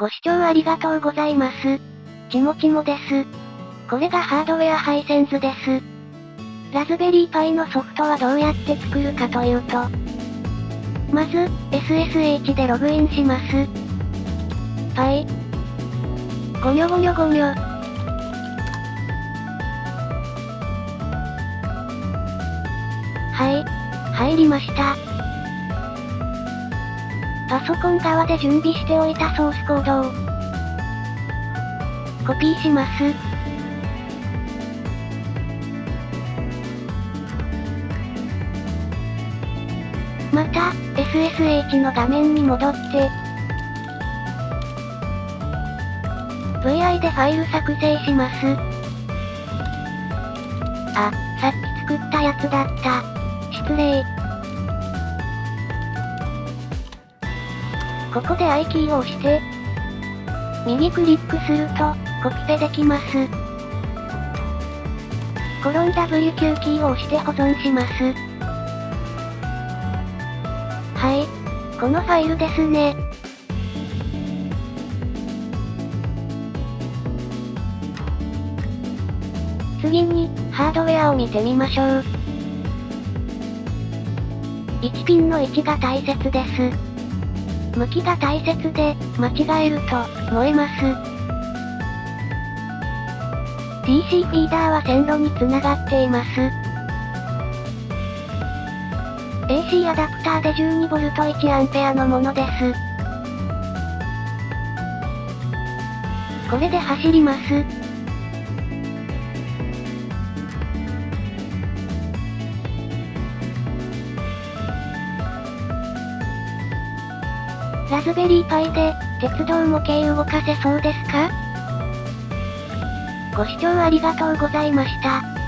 ご視聴ありがとうございます。ちもちもです。これがハードウェアハイセンズです。ラズベリーパイのソフトはどうやって作るかというと、まず、SSH でログインします。パイ。ごにょごにょごにょ。はい。入りました。パソコン側で準備しておいたソースコードを、コピーします。また、SSH の画面に戻って、VI でファイル作成します。あ、さっき作ったやつだった。失礼。ここで I キーを押して、右クリックすると、コピペできます。コロン W9 キーを押して保存します。はい。このファイルですね。次に、ハードウェアを見てみましょう。1ピンの位置が大切です。向きが大切で、間違えると、燃えます。DC フィーダーは線路に繋がっています。AC アダプターで 12V1A のものです。これで走ります。ラズベリーパイで、鉄道模型動かせそうですか？ご視聴ありがとうございました。